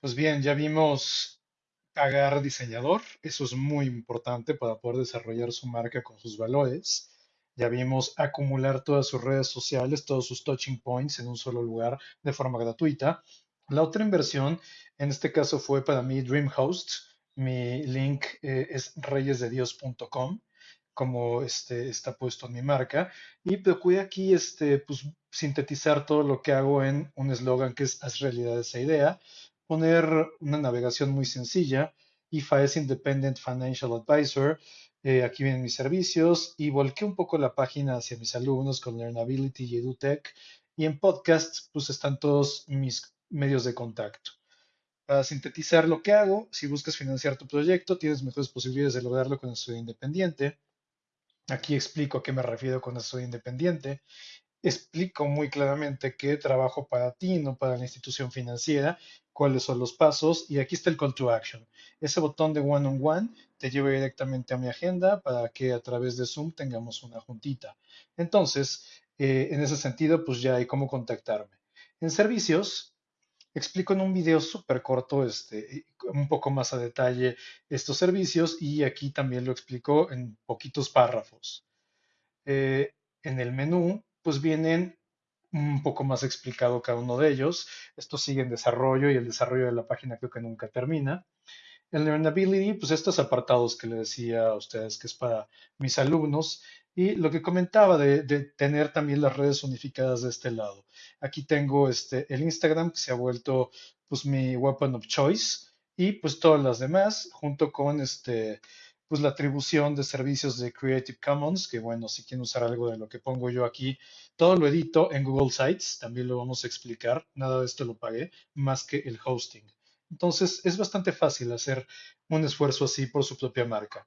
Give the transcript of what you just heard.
Pues bien, ya vimos pagar diseñador, eso es muy importante para poder desarrollar su marca con sus valores. Ya vimos acumular todas sus redes sociales, todos sus touching points en un solo lugar de forma gratuita. La otra inversión, en este caso fue para mí DreamHost. Mi link eh, es reyesdedios.com, como este, está puesto en mi marca. Y procuré aquí este, pues, sintetizar todo lo que hago en un eslogan que es haz realidad esa idea poner una navegación muy sencilla. IFA es Independent Financial Advisor. Eh, aquí vienen mis servicios y volqué un poco la página hacia mis alumnos con Learnability y EduTech. Y en podcast, pues están todos mis medios de contacto. Para sintetizar lo que hago, si buscas financiar tu proyecto, tienes mejores posibilidades de lograrlo con estudio independiente. Aquí explico a qué me refiero con estudio independiente explico muy claramente que trabajo para ti, no para la institución financiera, cuáles son los pasos y aquí está el call to action. Ese botón de one on one te lleva directamente a mi agenda para que a través de Zoom tengamos una juntita. Entonces, eh, en ese sentido, pues ya hay cómo contactarme. En servicios, explico en un video súper corto, este, un poco más a detalle estos servicios y aquí también lo explico en poquitos párrafos. Eh, en el menú pues vienen un poco más explicado cada uno de ellos. Esto sigue en desarrollo y el desarrollo de la página creo que nunca termina. El Learnability, pues estos apartados que le decía a ustedes que es para mis alumnos y lo que comentaba de, tener también las redes unificadas de este lado. Aquí tengo este, el Instagram que se ha vuelto pues mi weapon of choice y pues todas las demás junto con este pues la atribución de servicios de Creative Commons, que bueno, si quieren usar algo de lo que pongo yo aquí, todo lo edito en Google Sites, también lo vamos a explicar, nada de esto lo pagué, más que el hosting. Entonces, es bastante fácil hacer un esfuerzo así por su propia marca.